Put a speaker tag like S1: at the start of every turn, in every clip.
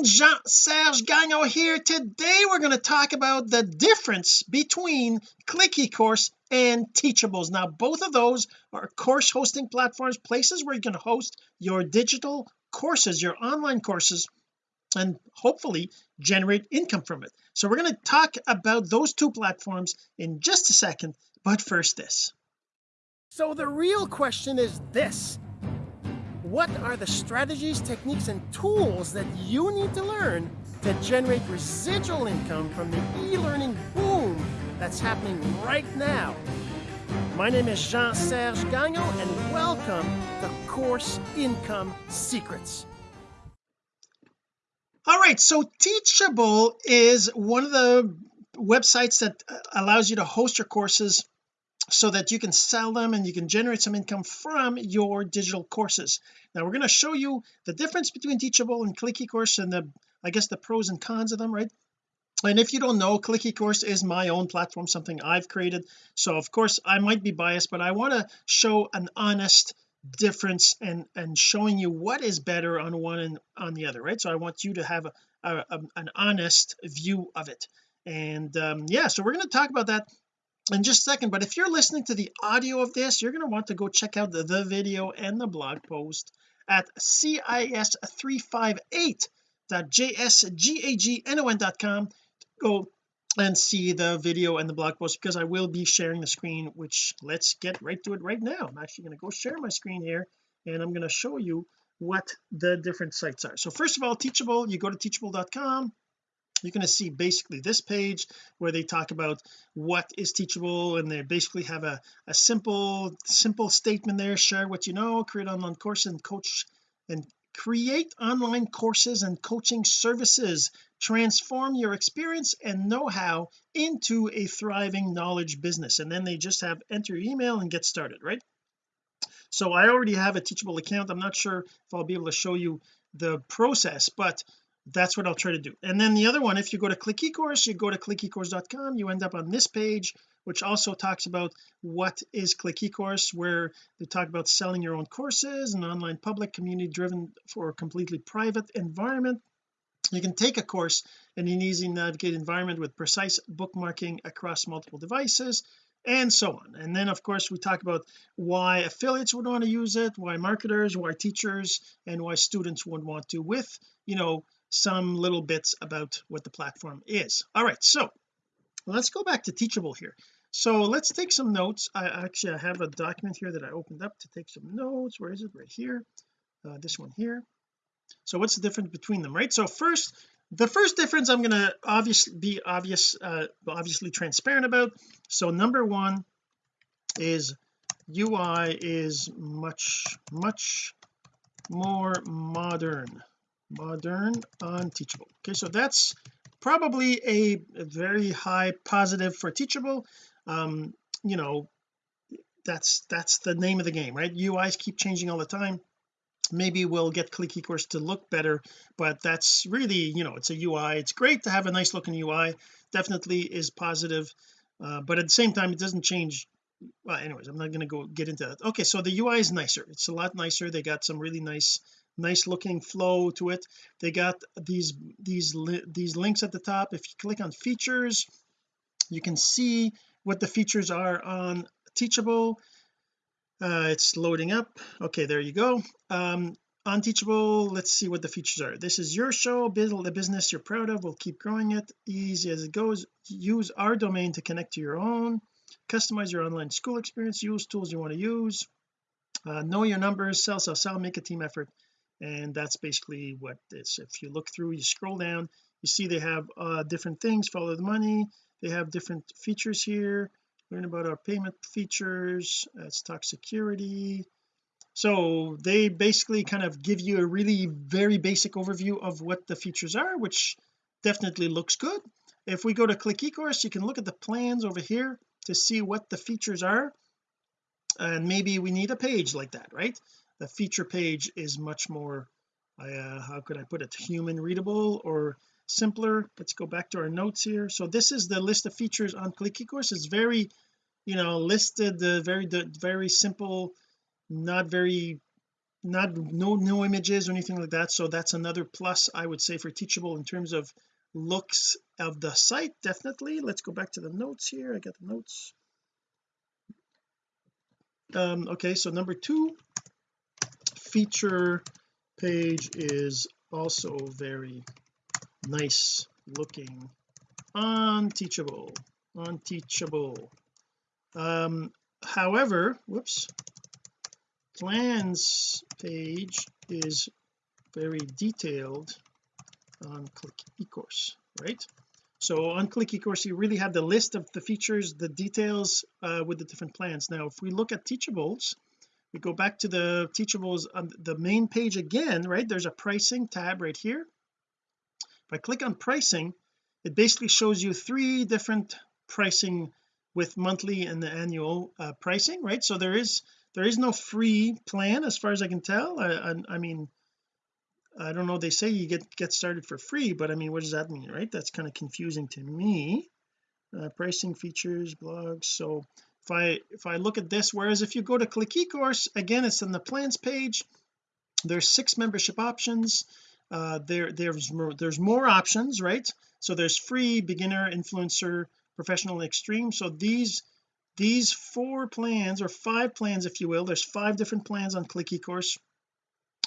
S1: friend Jean-Serge Gagnon here. Today we're going to talk about the difference between click eCourse and teachables. Now both of those are course hosting platforms places where you can host your digital courses your online courses and hopefully generate income from it. So we're going to talk about those two platforms in just a second but first this. So the real question is this what are the strategies techniques and tools that you need to learn to generate residual income from the e-learning boom that's happening right now? My name is Jean-Serge Gagnon and welcome to Course Income Secrets. All right so teachable is one of the websites that uh, allows you to host your courses so that you can sell them and you can generate some income from your digital courses. Now we're going to show you the difference between teachable and click ecourse and the I guess the pros and cons of them right? And if you don't know click ecourse is my own platform something I've created. So of course I might be biased but I want to show an honest difference and and showing you what is better on one and on the other right? So I want you to have a, a, a an honest view of it. And um yeah so we're going to talk about that in just a second but if you're listening to the audio of this you're going to want to go check out the, the video and the blog post at cis358.jsgagnon.com go and see the video and the blog post because I will be sharing the screen which let's get right to it right now. I'm actually going to go share my screen here and I'm going to show you what the different sites are. So first of all teachable you go to teachable.com you're going to see basically this page where they talk about what is teachable and they basically have a, a simple simple statement there share what you know create online course and coach and create online courses and coaching services. Transform your experience and know-how into a thriving knowledge business. And then they just have enter your email and get started right? So I already have a teachable account. I'm not sure if I'll be able to show you the process but that's what I'll try to do. And then the other one if you go to click ecourse you go to clickecourse.com you end up on this page which also talks about what is click ecourse where they talk about selling your own courses an online public community driven for a completely private environment. You can take a course in an easy navigate environment with precise bookmarking across multiple devices and so on. And then of course we talk about why affiliates would want to use it why marketers why teachers and why students would want to with you know some little bits about what the platform is. All right so let's go back to teachable here. So let's take some notes. I actually I have a document here that I opened up to take some notes. Where is it? Right here. Uh, this one here. So what's the difference between them right? So first the first difference I'm going to obviously be obvious uh, obviously transparent about. So number one is UI is much much more modern modern on teachable. Okay so that's probably a, a very high positive for teachable. Um you know that's that's the name of the game right? UIs keep changing all the time. Maybe we'll get click ecourse to look better but that's really you know it's a UI it's great to have a nice looking UI definitely is positive uh, but at the same time it doesn't change. Well anyways I'm not going to go get into that. Okay so the UI is nicer. It's a lot nicer. They got some really nice nice looking flow to it. They got these these these links at the top. If you click on features you can see what the features are on teachable. Uh, it's loading up. Okay there you go. Um on teachable let's see what the features are. This is your show build the business you're proud of. We'll keep growing it. Easy as it goes. Use our domain to connect to your own. Customize your online school experience. Use tools you want to use. Uh, know your numbers. Sell sell sell. Make a team effort and that's basically what this if you look through you scroll down you see they have uh, different things follow the money. They have different features here. Learn about our payment features let's talk security. So they basically kind of give you a really very basic overview of what the features are which definitely looks good. If we go to click ecourse you can look at the plans over here to see what the features are. And maybe we need a page like that right the feature page is much more uh, how could I put it human readable or simpler? Let's go back to our notes here. So this is the list of features on click ecourse it's very you know listed the very very simple not very not no no images or anything like that. So that's another plus I would say for teachable in terms of looks of the site definitely. Let's go back to the notes here. I got the notes. Um okay so number two feature page is also very nice looking. On teachable on teachable um however whoops. Plans page is very detailed. On click ecourse right? So on click ecourse you really have the list of the features the details uh, with the different plans. Now if we look at teachables we go back to the teachables on the main page again right? There's a pricing tab right here. If I click on pricing it basically shows you three different pricing with monthly and the annual uh, pricing right? So there is there is no free plan as far as I can tell. I, I, I mean I don't know they say you get get started for free but I mean what does that mean right? That's kind of confusing to me. Uh, pricing features blogs so if I if I look at this whereas if you go to click ecourse again it's in the plans page. There's six membership options. Uh there there's more there's more options right? So there's free beginner influencer professional extreme. So these these four plans or five plans if you will there's five different plans on click ecourse.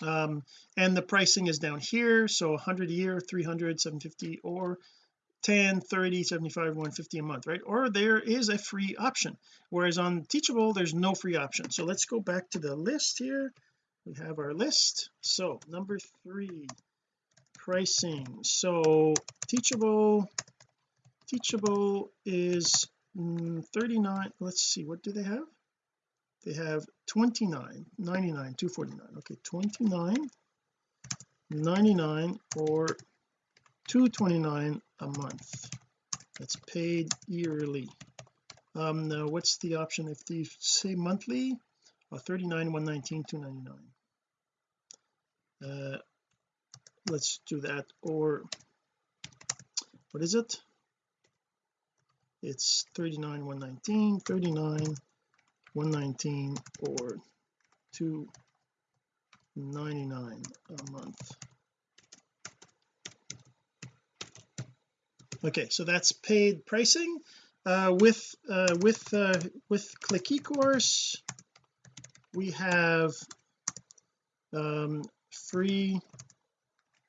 S1: Um and the pricing is down here. So 100 a year 300 750 or 10 30 75 150 a month right? Or there is a free option whereas on teachable there's no free option. So let's go back to the list here. We have our list. So number three pricing. So teachable teachable is mm, 39 let's see what do they have? They have 29 99 249 okay 29 99 or 229 a month. That's paid yearly. Um now what's the option if they say monthly? Uh, 39 119 299 uh let's do that. Or what is it? It's 39 119 39 119 or 299 a month okay so that's paid pricing uh, with uh, with uh, with click ecourse we have um, free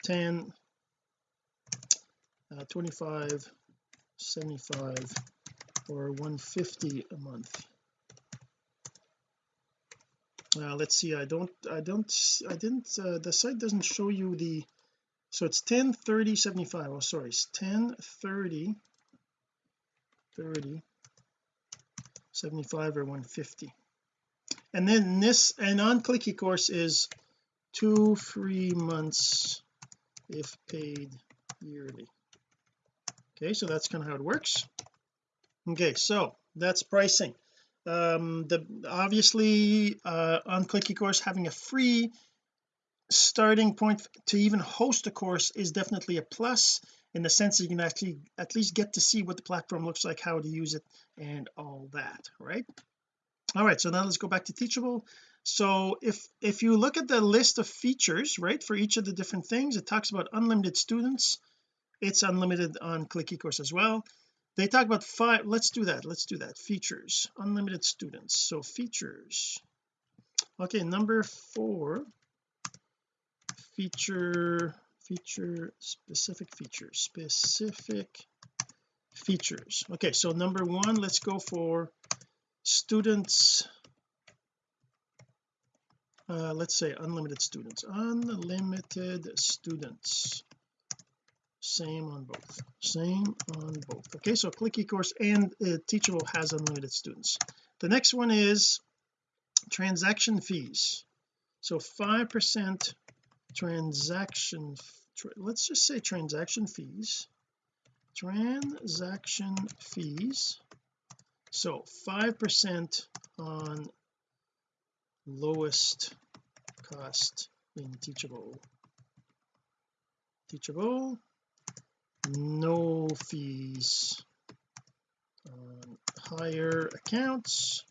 S1: 10 uh, 25 75 or 150 a month. Uh, let's see I don't I don't I didn't uh, the site doesn't show you the so it's 10 30 75 oh sorry it's 10 30 30 75 or 150 and then this and on click ecourse is two free months if paid yearly. Okay so that's kind of how it works. Okay so that's pricing. Um the obviously uh on click ecourse having a free starting point to even host a course is definitely a plus in the sense that you can actually at least get to see what the platform looks like how to use it and all that right? All right so now let's go back to teachable. So if if you look at the list of features right for each of the different things it talks about unlimited students. It's unlimited on click ecourse as well. They talk about five let's do that let's do that. Features unlimited students. So features. Okay number four feature feature specific features specific features. Okay so number one let's go for students uh, let's say unlimited students. Unlimited students. Same on both. Same on both. Okay so click ecourse and uh, teachable has unlimited students. The next one is transaction fees. So five percent transaction tra let's just say transaction fees. Transaction fees. So five percent on lowest cost in teachable. Teachable no fees on higher accounts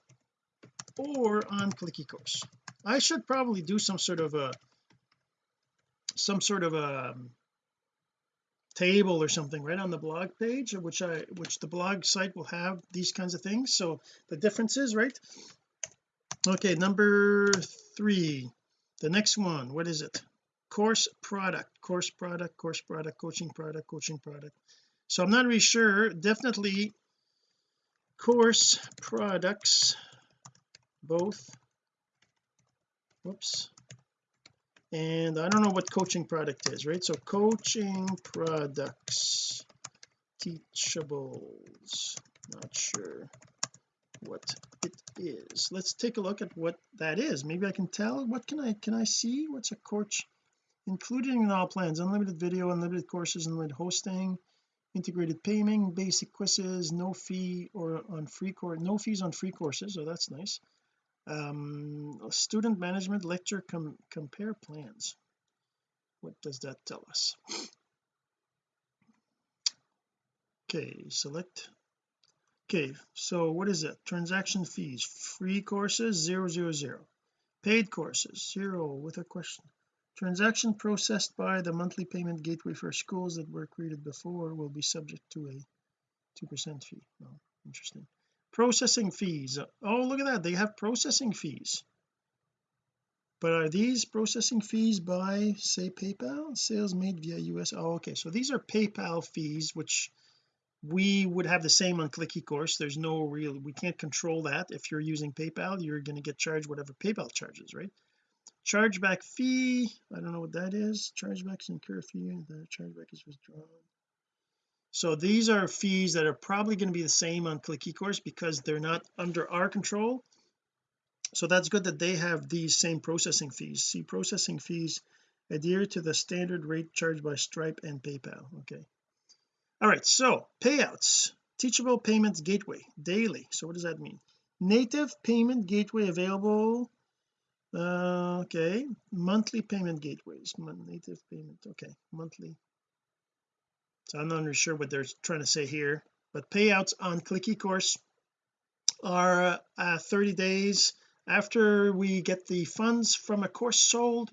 S1: or on click ecourse. I should probably do some sort of a some sort of a um, table or something right on the blog page which I which the blog site will have these kinds of things. So the differences right? Okay number three. The next one what is it? Course product course product course product coaching product coaching product. So I'm not really sure. Definitely course products both. Whoops and I don't know what coaching product is right? So coaching products teachables not sure what it is. Let's take a look at what that is. Maybe I can tell. What can I can I see? What's a coach including in all plans? Unlimited video unlimited courses unlimited hosting integrated payment basic quizzes no fee or on free course no fees on free courses so that's nice um student management lecture com compare plans. What does that tell us? Okay select. Okay so what is it transaction fees free courses zero zero zero. Paid courses zero with a question. Transaction processed by the monthly payment gateway for schools that were created before will be subject to a two percent fee. Oh, interesting processing fees. Oh look at that they have processing fees. But are these processing fees by say PayPal? Sales made via US oh okay so these are PayPal fees which we would have the same on click ecourse there's no real we can't control that. If you're using PayPal you're going to get charged whatever PayPal charges right? Chargeback fee I don't know what that is chargebacks incur fee the chargeback is withdrawn so these are fees that are probably going to be the same on click ecourse because they're not under our control. So that's good that they have these same processing fees. See processing fees adhere to the standard rate charged by Stripe and PayPal. Okay. All right so payouts. Teachable payments gateway daily. So what does that mean? Native payment gateway available uh, okay. Monthly payment gateways. Native payment okay. Monthly so I'm not really sure what they're trying to say here but payouts on click ecourse are uh, 30 days. After we get the funds from a course sold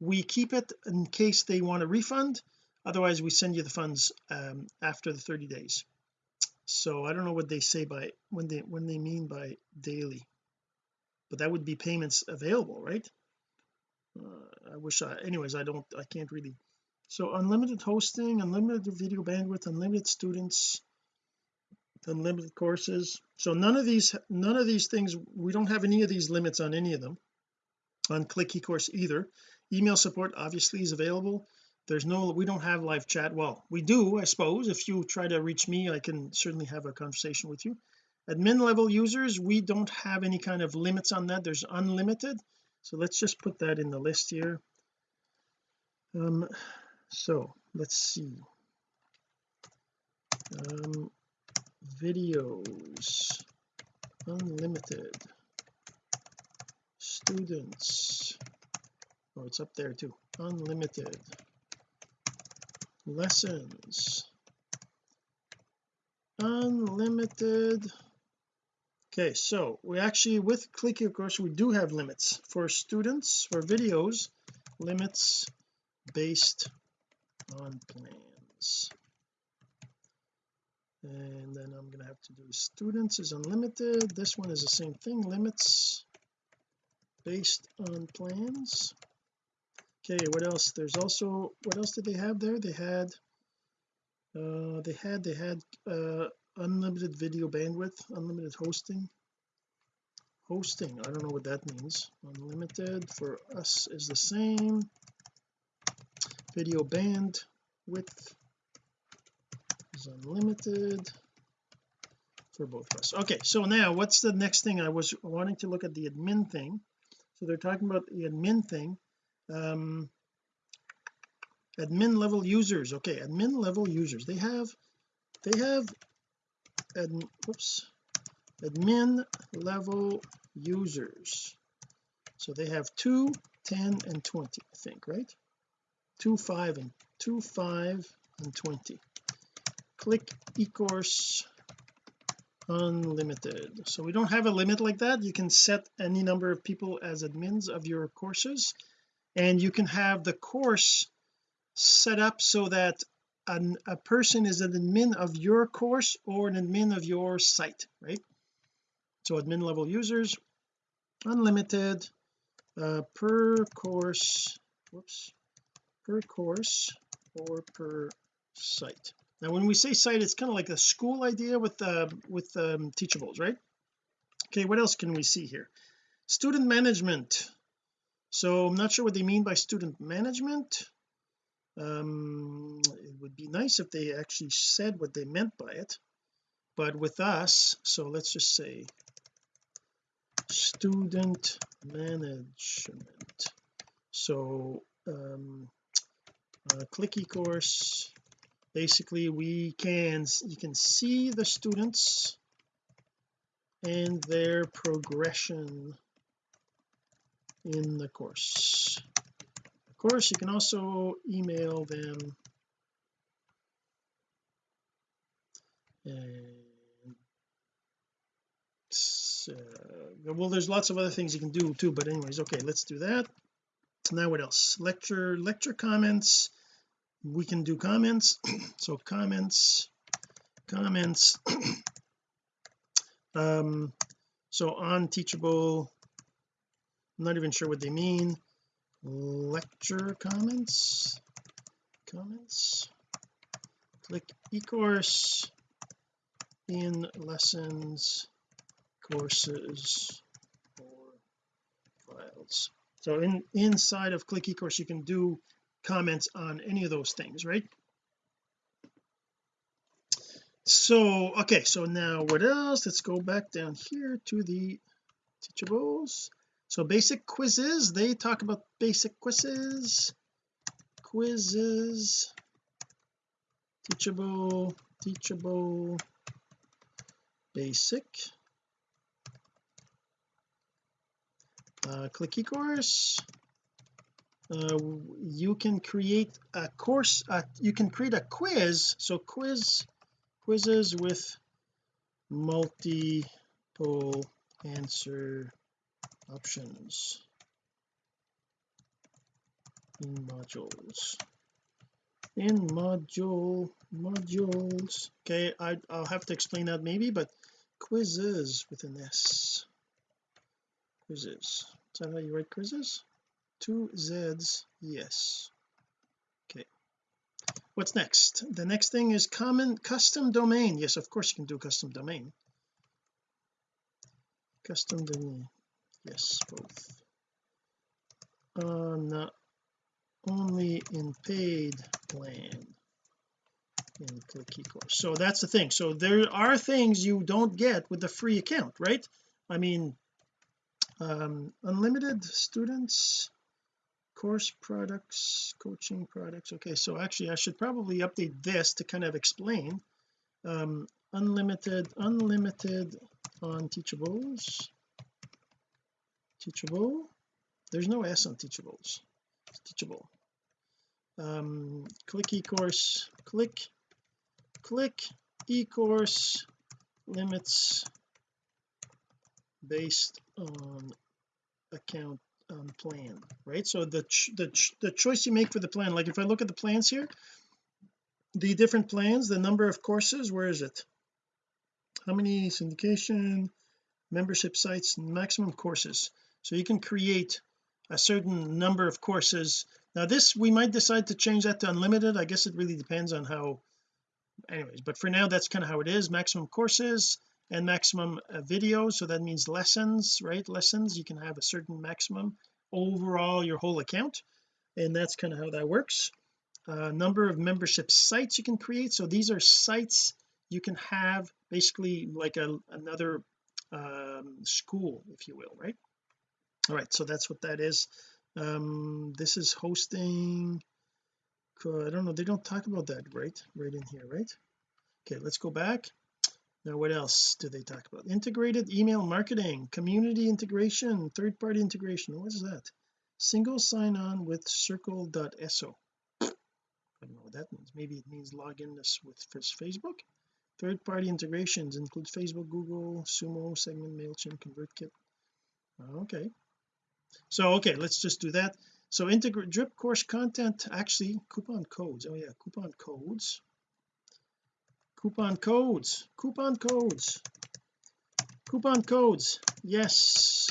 S1: we keep it in case they want a refund. Otherwise we send you the funds um, after the 30 days. So I don't know what they say by when they when they mean by daily. But that would be payments available right? Uh, I wish I anyways I don't I can't really so unlimited hosting unlimited video bandwidth unlimited students unlimited courses. So none of these none of these things we don't have any of these limits on any of them on click ecourse either. Email support obviously is available. There's no we don't have live chat. Well we do I suppose. If you try to reach me I can certainly have a conversation with you. Admin level users we don't have any kind of limits on that. There's unlimited. So let's just put that in the list here. Um so let's see. Um videos. Unlimited. Students. Oh it's up there too. Unlimited. Lessons. Unlimited. Okay so we actually with click ecourse we do have limits. For students for videos limits based on plans. And then I'm going to have to do students is unlimited. This one is the same thing limits based on plans. Okay what else? There's also what else did they have there? They had uh they had they had uh unlimited video bandwidth unlimited hosting. Hosting I don't know what that means. Unlimited for us is the same video bandwidth is unlimited for both of us. Okay so now what's the next thing? I was wanting to look at the admin thing. So they're talking about the admin thing. Um admin level users. Okay admin level users. They have they have ad, whoops admin level users. So they have 2 10 and 20 I think right 2 5 and 2 5 and 20 click ecourse unlimited. So we don't have a limit like that. You can set any number of people as admins of your courses and you can have the course set up so that an, a person is an admin of your course or an admin of your site right? So admin level users unlimited uh, per course whoops per course or per site. Now when we say site it's kind of like a school idea with uh, with um, teachables right? Okay what else can we see here? Student management. So I'm not sure what they mean by student management. Um it would be nice if they actually said what they meant by it. But with us so let's just say student management. So um uh, click eCourse basically we can you can see the students and their progression in the course. Of course you can also email them. And uh, well there's lots of other things you can do too but anyways okay let's do that. Now what else? Lecture lecture comments we can do comments. So comments comments. Um so on teachable I'm not even sure what they mean. Lecture comments comments. Click eCourse in lessons courses or files. So in inside of click eCourse you can do comments on any of those things right? So okay so now what else? Let's go back down here to the teachables. So basic quizzes they talk about basic quizzes. Quizzes. Teachable teachable. Basic. Uh, click eCourse uh, you can create a course uh, you can create a quiz so quiz quizzes with multiple answer options in modules. In module modules. Okay I, I'll have to explain that maybe but quizzes with an s. Quizzes. Is that how you write quizzes two z's yes. Okay. What's next? The next thing is common custom domain. Yes of course you can do custom domain. Custom domain. Yes both. Uh not only in paid plan. In click eCourse so that's the thing. So there are things you don't get with the free account right? I mean um unlimited students course products coaching products. Okay so actually I should probably update this to kind of explain. Um unlimited unlimited on teachables. Teachable? There's no s on teachables. It's teachable. Um click eCourse click click eCourse limits based on account um, plan right? So the the the choice you make for the plan like if I look at the plans here the different plans the number of courses where is it? How many syndication membership sites maximum courses? So you can create a certain number of courses. Now this we might decide to change that to unlimited. I guess it really depends on how anyways but for now that's kind of how it is. Maximum courses and maximum uh, videos so that means lessons right? Lessons you can have a certain maximum overall your whole account and that's kind of how that works. Uh, number of membership sites you can create so these are sites you can have basically like a another um, school if you will right? All right so that's what that is. Um this is hosting I don't know they don't talk about that right? Right in here right? Okay let's go back now what else do they talk about? Integrated email marketing community integration third-party integration. What is that? Single sign-on with circle.so I don't know what that means. Maybe it means log in this with Facebook. Third-party integrations include Facebook Google Sumo Segment MailChimp ConvertKit. Okay. So okay let's just do that. So integrate drip course content actually coupon codes. Oh yeah coupon codes coupon codes. Coupon codes. Coupon codes. Yes.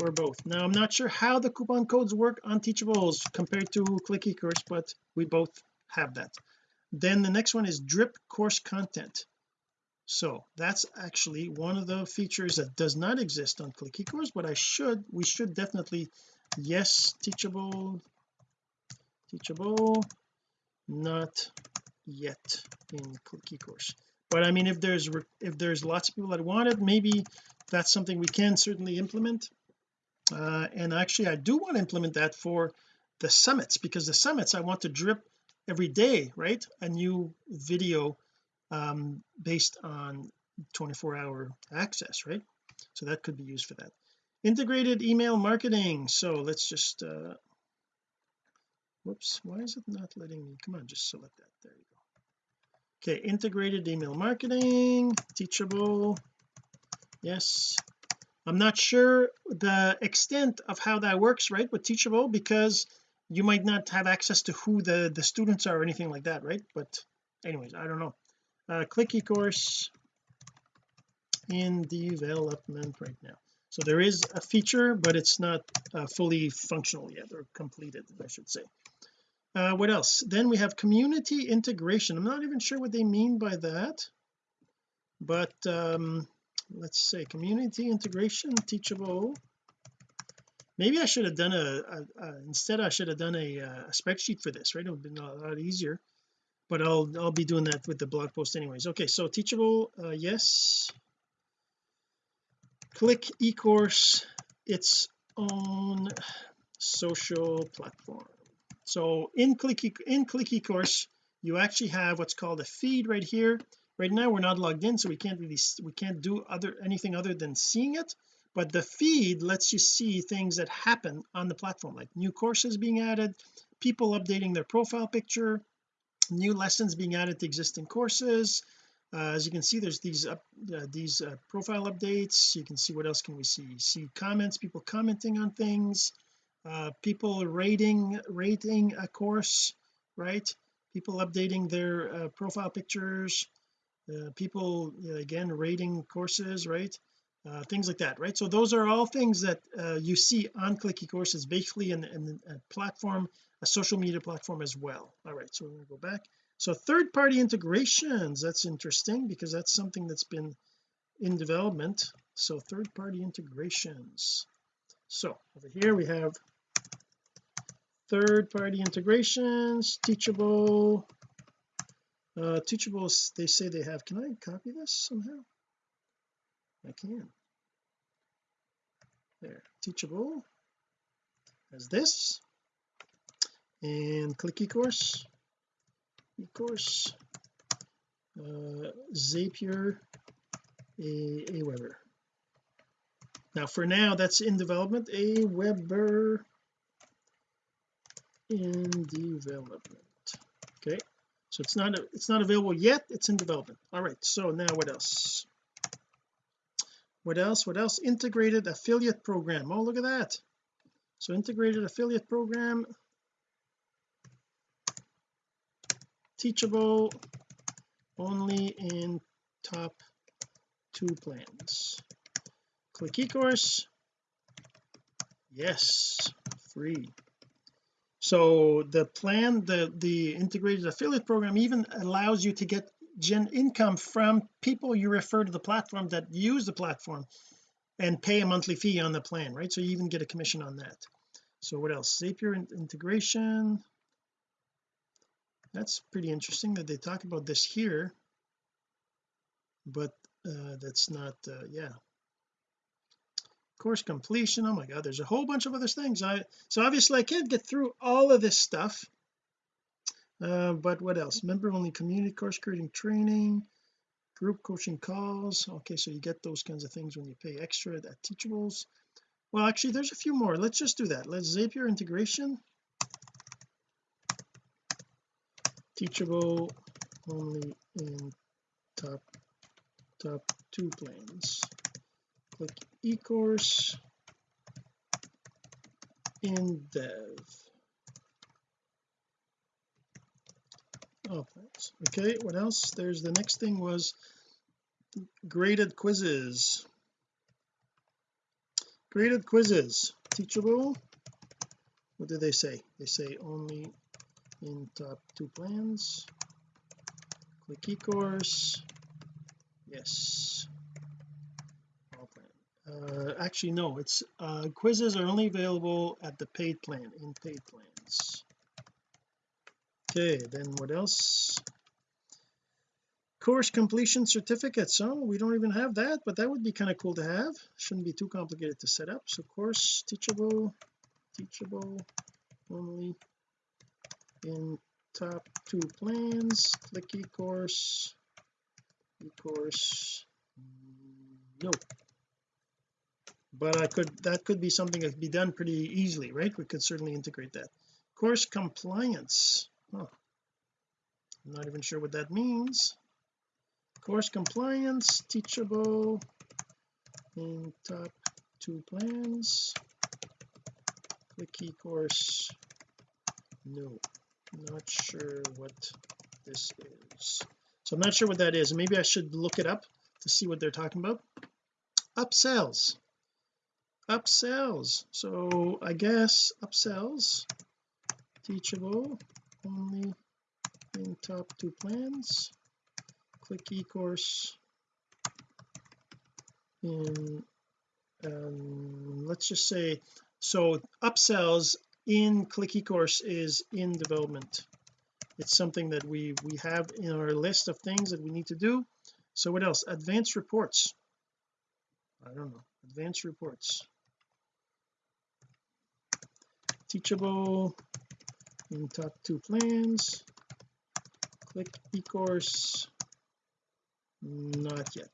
S1: For both. Now I'm not sure how the coupon codes work on teachables compared to click ecourse but we both have that. Then the next one is drip course content. So that's actually one of the features that does not exist on click ecourse but I should we should definitely yes teachable teachable not yet in click ecourse but I mean if there's if there's lots of people that want it maybe that's something we can certainly implement. Uh, and actually I do want to implement that for the summits because the summits I want to drip every day right? A new video um, based on 24 hour access right? So that could be used for that. Integrated email marketing. So let's just uh whoops why is it not letting me? Come on just select that. There you go okay integrated email marketing teachable. Yes. I'm not sure the extent of how that works right with teachable because you might not have access to who the the students are or anything like that right? But anyways I don't know. Uh, click ecourse in development right now. So there is a feature but it's not uh, fully functional yet or completed I should say uh, what else? Then we have community integration. I'm not even sure what they mean by that but um let's say community integration teachable. Maybe I should have done a, a, a instead I should have done a, a, spreadsheet for this right? It would have been a lot easier but I'll I'll be doing that with the blog post anyways. Okay so teachable uh, yes. Click ecourse its own social platform so in clicky in clicky course you actually have what's called a feed right here. Right now we're not logged in so we can't really we can't do other anything other than seeing it. But the feed lets you see things that happen on the platform like new courses being added people updating their profile picture new lessons being added to existing courses. Uh, as you can see there's these up uh, these uh, profile updates. You can see what else can we see? See comments people commenting on things uh, people rating rating a course right? People updating their uh, profile pictures uh, people again rating courses right? Uh, things like that right? So those are all things that uh, you see on clicky courses basically in, in a platform a social media platform as well. All right so we're going to go back. So third-party integrations that's interesting because that's something that's been in development. So third-party integrations. So over here we have third-party integrations teachable uh teachables they say they have can I copy this somehow? I can. There teachable as this and click ecourse ecourse uh, Zapier a Aweber now for now that's in development Aweber in development. Okay so it's not a, it's not available yet it's in development. All right so now what else? What else what else? Integrated affiliate program. Oh look at that. So integrated affiliate program. Teachable only in top two plans. Click ecourse. Yes free so the plan the the integrated affiliate program even allows you to get gen income from people you refer to the platform that use the platform and pay a monthly fee on the plan right? So you even get a commission on that. So what else? Zapier integration. That's pretty interesting that they talk about this here but uh that's not uh yeah course completion oh my god there's a whole bunch of other things. I so obviously I can't get through all of this stuff. Uh, but what else? Member only community course creating training group coaching calls. Okay so you get those kinds of things when you pay extra at teachables. Well actually there's a few more. Let's just do that. Let's Zapier integration. Teachable only in top top two plans. Click eCourse in dev. Oh plans okay what else? There's the next thing was graded quizzes. Graded quizzes. Teachable? What do they say? They say only in top two plans. Click eCourse. Yes uh, actually no it's uh, quizzes are only available at the paid plan in paid plans. Okay then what else? Course completion certificates so we don't even have that but that would be kind of cool to have. Shouldn't be too complicated to set up. So course teachable teachable only in top two plans. Click eCourse. eCourse. No but I could that could be something that could be done pretty easily right? We could certainly integrate that. Course compliance. Oh, I'm not even sure what that means. Course compliance teachable. In top two plans. Click eCourse no not sure what this is. So I'm not sure what that is. Maybe I should look it up to see what they're talking about. Upsells upsells. So I guess upsells teachable only in top two plans. Click eCourse in um, let's just say so upsells in click eCourse is in development. It's something that we we have in our list of things that we need to do. So what else? Advanced reports. I don't know. Advanced reports teachable. In top two plans. Click eCourse. Not yet.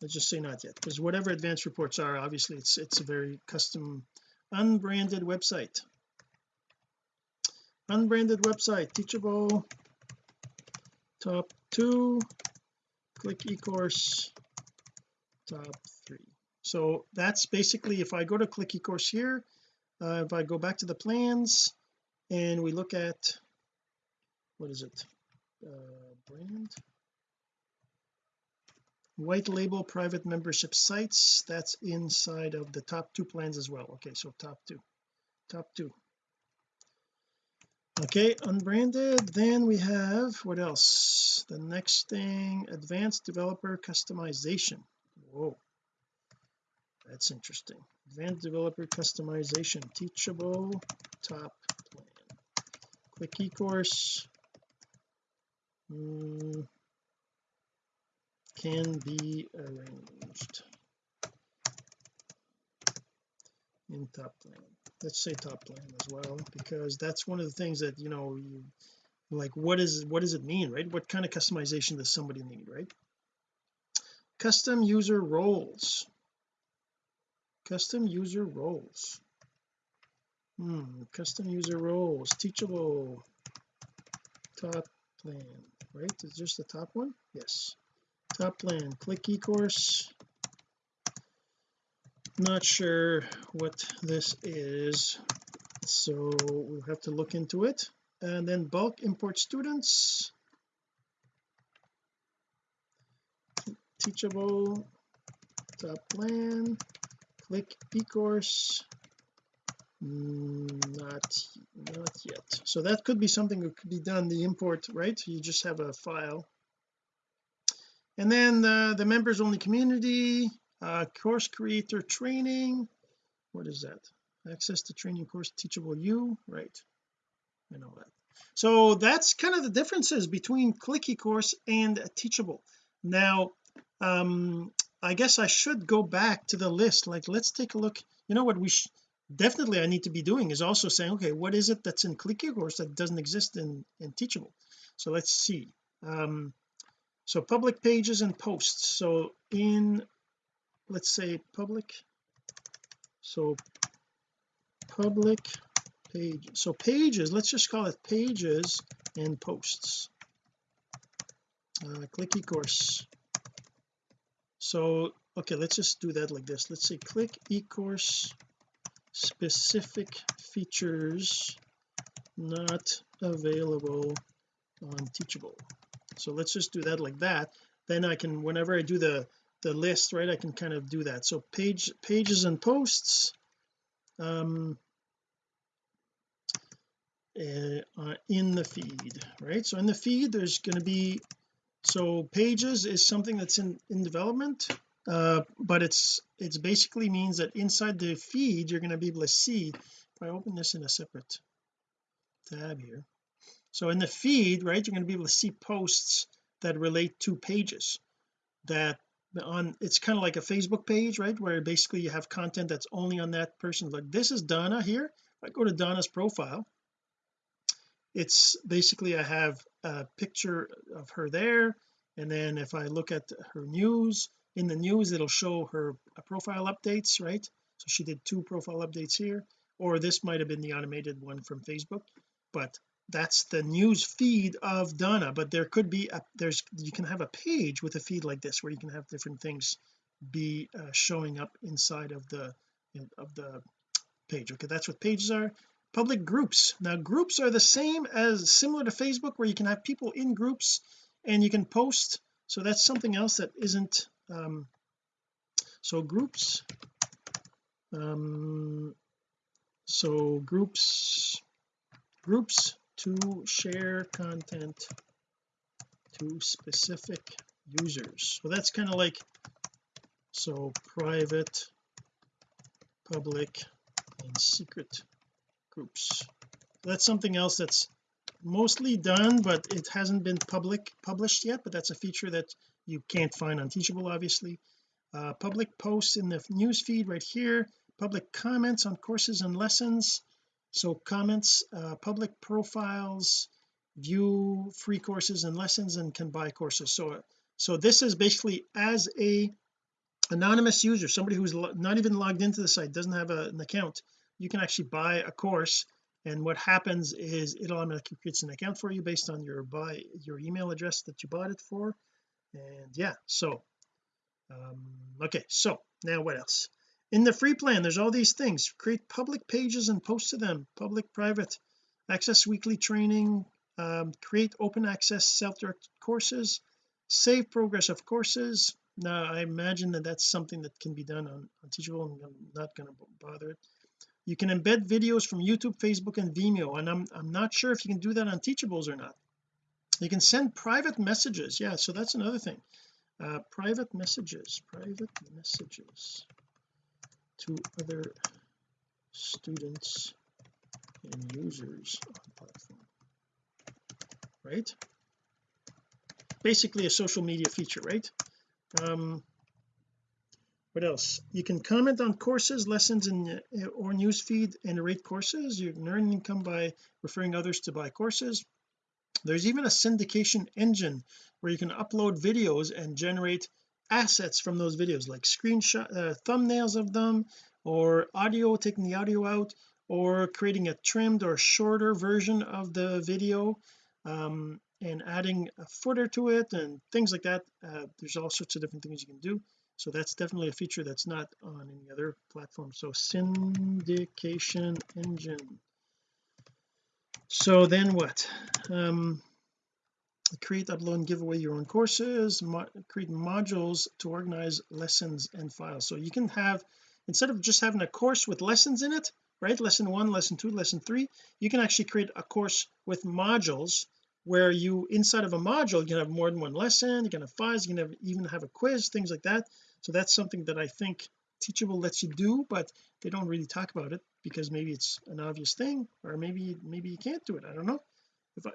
S1: Let's just say not yet because whatever advanced reports are obviously it's it's a very custom unbranded website. Unbranded website teachable. Top two. Click eCourse. Top three. So that's basically if I go to click eCourse here uh, if I go back to the plans and we look at what is it? Uh, brand? White label private membership sites that's inside of the top two plans as well. Okay so top two top two. Okay unbranded then we have what else? The next thing advanced developer customization. Whoa that's interesting. Advanced developer customization teachable top plan. Click eCourse mm, can be arranged. In top plan. Let's say top plan as well because that's one of the things that you know you like what is what does it mean right? What kind of customization does somebody need right? Custom user roles custom user roles. Hmm custom user roles. Teachable. Top plan right? Is just the top one? Yes. Top plan click eCourse. Not sure what this is so we'll have to look into it. And then bulk import students. Teachable. Top plan click eCourse mm, not not yet. So that could be something that could be done the import right? You just have a file. And then the, the members only community uh, course creator training. What is that? Access to training course teachable you right I know that. So that's kind of the differences between click eCourse and teachable. Now um I guess I should go back to the list. Like let's take a look. You know what we definitely I need to be doing is also saying okay what is it that's in click Course that doesn't exist in in teachable? So let's see. Um so public pages and posts. So in let's say public so public page so pages let's just call it pages and posts. Uh, click ecourse so okay let's just do that like this. Let's say click ecourse specific features not available on teachable. So let's just do that like that. Then I can whenever I do the the list right I can kind of do that. So page pages and posts um uh, in the feed right? So in the feed there's going to be so pages is something that's in in development uh, but it's it's basically means that inside the feed you're going to be able to see if I open this in a separate tab here. So in the feed right you're going to be able to see posts that relate to pages that on it's kind of like a Facebook page right where basically you have content that's only on that person. Like this is Donna here. If I go to Donna's profile it's basically I have a picture of her there and then if I look at her news in the news it'll show her profile updates right? So she did two profile updates here or this might have been the automated one from Facebook but that's the news feed of Donna. But there could be a there's you can have a page with a feed like this where you can have different things be uh, showing up inside of the of the page. Okay that's what pages are public groups. Now groups are the same as similar to Facebook where you can have people in groups and you can post. So that's something else that isn't um so groups um so groups groups to share content to specific users. So that's kind of like so private public and secret groups. That's something else that's mostly done but it hasn't been public published yet but that's a feature that you can't find on teachable obviously. Uh, public posts in the news feed right here public comments on courses and lessons. So comments uh, public profiles view free courses and lessons and can buy courses. So so this is basically as a anonymous user somebody who's not even logged into the site doesn't have a, an account you can actually buy a course and what happens is it automatically creates an account for you based on your buy your email address that you bought it for. And yeah so um okay so now what else? In the free plan there's all these things. Create public pages and post to them. Public private access weekly training um, create open access self-directed courses save progress of courses. Now I imagine that that's something that can be done on, on teachable I'm not going to bother it you can embed videos from YouTube Facebook and Vimeo and I'm I'm not sure if you can do that on teachables or not. You can send private messages. Yeah so that's another thing. Uh, private messages private messages to other students and users on platform. Right? Basically a social media feature right? Um what else? You can comment on courses lessons in uh, or newsfeed and rate courses. You can earn income by referring others to buy courses. There's even a syndication engine where you can upload videos and generate assets from those videos like screenshot uh, thumbnails of them or audio taking the audio out or creating a trimmed or shorter version of the video um, and adding a footer to it and things like that. Uh, there's all sorts of different things you can do so that's definitely a feature that's not on any other platform. So syndication engine. So then what? Um create upload and give away your own courses mo create modules to organize lessons and files. So you can have instead of just having a course with lessons in it right? Lesson one lesson two lesson three you can actually create a course with modules where you inside of a module you can have more than one lesson you can have files you can have, even have a quiz things like that. So that's something that I think teachable lets you do but they don't really talk about it because maybe it's an obvious thing or maybe maybe you can't do it. I don't know. If I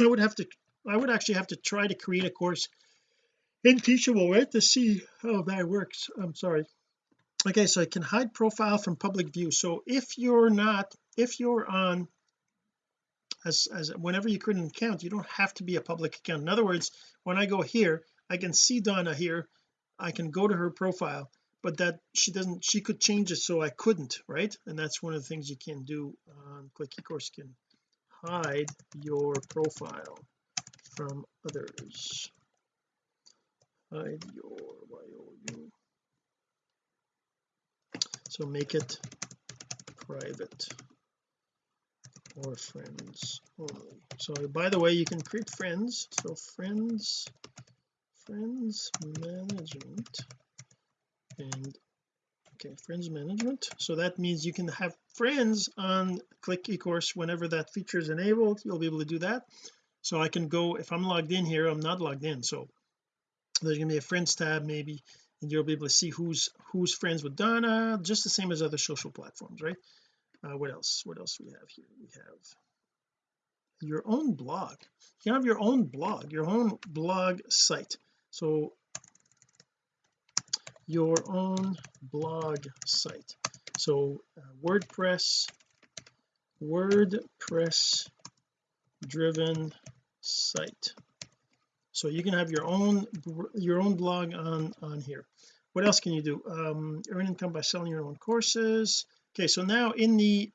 S1: I would have to I would actually have to try to create a course in teachable right to see how that works. I'm sorry. Okay so I can hide profile from public view. So if you're not if you're on as, as whenever you create an account you don't have to be a public account in other words when I go here I can see Donna here I can go to her profile but that she doesn't she could change it so I couldn't right? And that's one of the things you can do on click ecourse can hide your profile from others. Hide your you so make it private or friends only. So by the way you can create friends. So friends friends management and okay friends management. So that means you can have friends on click ecourse whenever that feature is enabled. You'll be able to do that. So I can go if I'm logged in here I'm not logged in. So there's to be a friends tab maybe and you'll be able to see who's who's friends with Donna just the same as other social platforms right uh, what else what else we have here? We have your own blog. You have your own blog your own blog site. So your own blog site. So uh, WordPress WordPress driven site. So you can have your own your own blog on on here. What else can you do? Um earn income by selling your own courses okay so now in the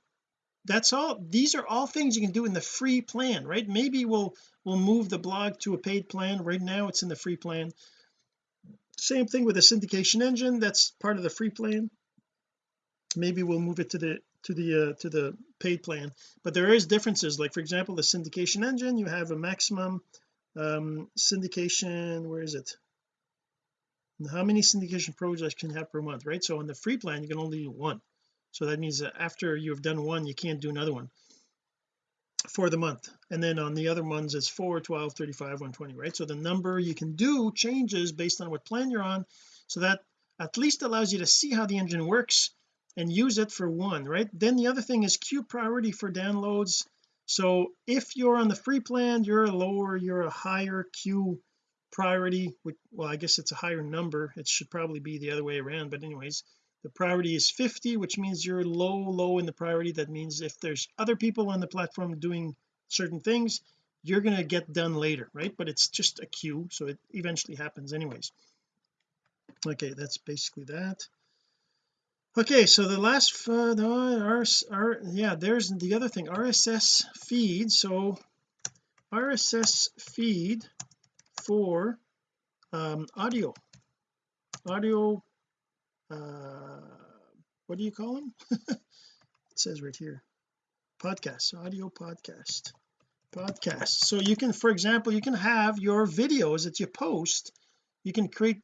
S1: that's all these are all things you can do in the free plan right? Maybe we'll we'll move the blog to a paid plan. Right now it's in the free plan. Same thing with the syndication engine that's part of the free plan. Maybe we'll move it to the to the uh, to the paid plan. But there is differences like for example the syndication engine you have a maximum um syndication where is it? How many syndication projects can have per month right? So on the free plan you can only do one so that means that after you've done one you can't do another one for the month. And then on the other ones it's 4 12 35 120 right? So the number you can do changes based on what plan you're on. So that at least allows you to see how the engine works and use it for one right? Then the other thing is queue priority for downloads. So if you're on the free plan you're a lower you're a higher queue priority well I guess it's a higher number. It should probably be the other way around but anyways the priority is 50 which means you're low low in the priority. That means if there's other people on the platform doing certain things you're going to get done later right? But it's just a queue so it eventually happens anyways. Okay that's basically that. Okay so the last uh, the our, our yeah there's the other thing RSS feed. So RSS feed for um audio. Audio what do you call them it says right here podcast audio podcast podcast. So you can for example you can have your videos that you post you can create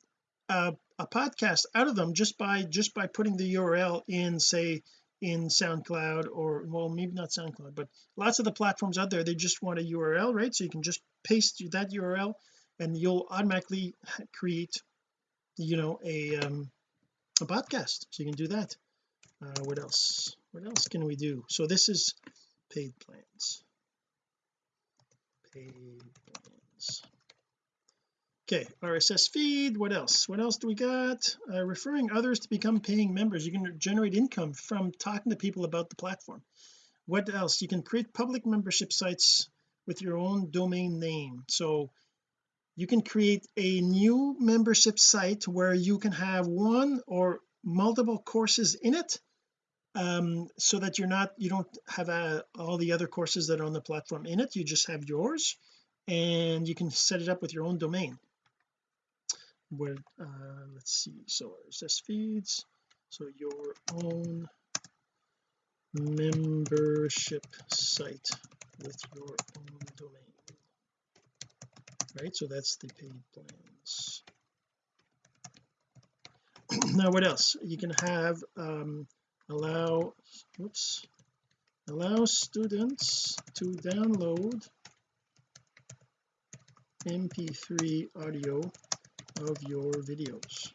S1: a, a podcast out of them just by just by putting the URL in say in SoundCloud or well maybe not SoundCloud but lots of the platforms out there they just want a URL right? So you can just paste that URL and you'll automatically create you know a um a podcast so you can do that. Uh, what else? What else can we do? So this is paid plans. Paid plans. Okay RSS feed what else? What else do we got? Uh, referring others to become paying members. You can generate income from talking to people about the platform. What else? You can create public membership sites with your own domain name. So you can create a new membership site where you can have one or multiple courses in it um, so that you're not you don't have uh, all the other courses that are on the platform in it. You just have yours and you can set it up with your own domain. Where uh, let's see so RSS feeds. So your own membership site with your own domain right? So that's the paid plans. Now what else? You can have um allow whoops allow students to download mp3 audio of your videos.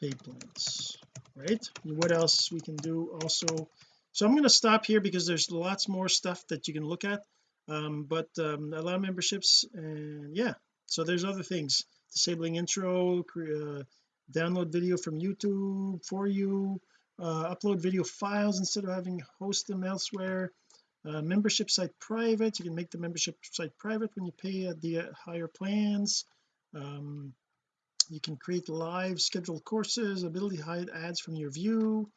S1: Paid plans right? What else we can do also? So I'm going to stop here because there's lots more stuff that you can look at um, but um, allow memberships and yeah. So there's other things. Disabling intro uh, download video from YouTube for you uh, upload video files instead of having host them elsewhere. Uh, membership site private. You can make the membership site private when you pay at the uh, higher plans. Um, you can create live scheduled courses ability hide ads from your view.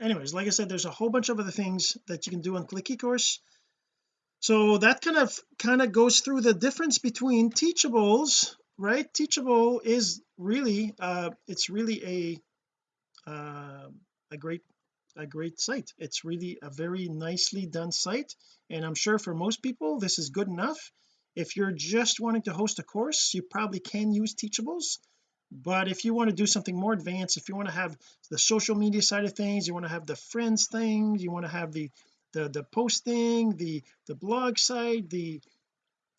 S1: Anyways like I said there's a whole bunch of other things that you can do on click ecourse so that kind of kind of goes through the difference between teachables right? Teachable is really uh it's really a uh, a great a great site. It's really a very nicely done site. And I'm sure for most people this is good enough. If you're just wanting to host a course you probably can use teachables. But if you want to do something more advanced if you want to have the social media side of things you want to have the friends thing you want to have the the the posting the the blog site the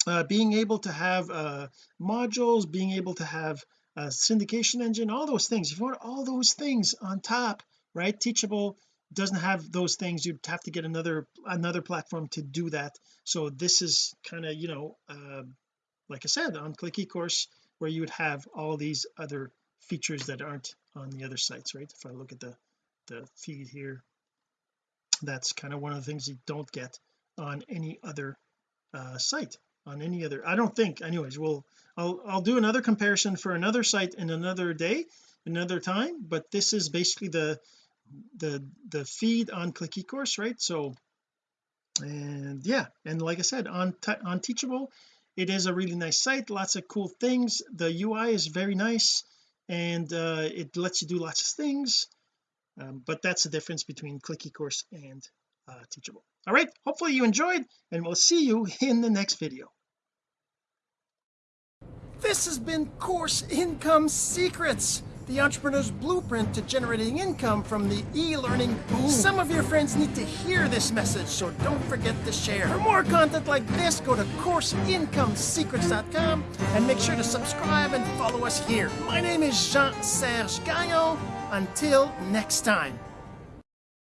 S1: uh, being able to have uh modules being able to have a syndication engine all those things. If you want all those things on top right teachable doesn't have those things. You'd have to get another another platform to do that. So this is kind of you know uh, like I said on click eCourse where you would have all these other features that aren't on the other sites right? If I look at the the feed here that's kind of one of the things you don't get on any other uh, site on any other I don't think anyways we'll I'll I'll do another comparison for another site in another day another time but this is basically the the the feed on click ecourse right? So and yeah and like I said on on teachable it is a really nice site lots of cool things. The UI is very nice and uh, it lets you do lots of things um, but that's the difference between click ecourse and uh, teachable all right hopefully you enjoyed and we'll see you in the next video this has been course income secrets the entrepreneur's blueprint to generating income from the e-learning boom. Some of your friends need to hear this message, so don't forget to share. For more content like this, go to CourseIncomeSecrets.com and make sure to subscribe and follow us here. My name is Jean-Serge Gagnon. Until next time.